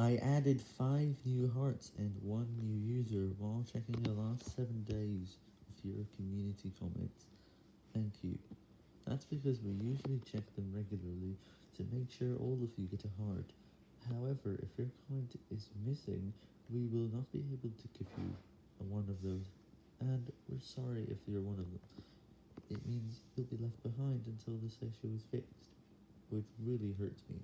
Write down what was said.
I added 5 new hearts and 1 new user while checking the last 7 days of your community comments. Thank you. That's because we usually check them regularly to make sure all of you get a heart. However, if your comment is missing, we will not be able to give you one of those, and we're sorry if you're one of them. It means you'll be left behind until this issue is fixed, which really hurts me.